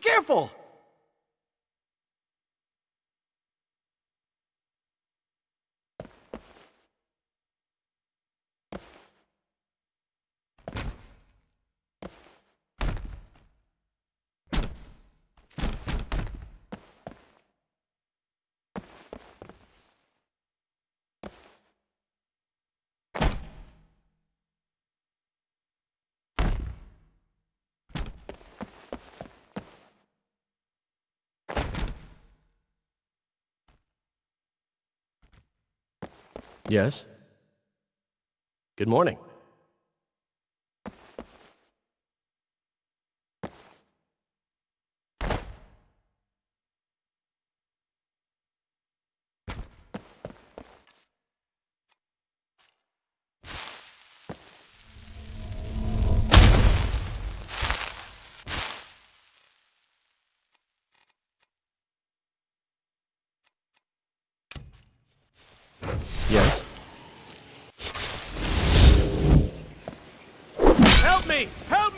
Careful! Yes? Good morning. Yes? Help me! Help!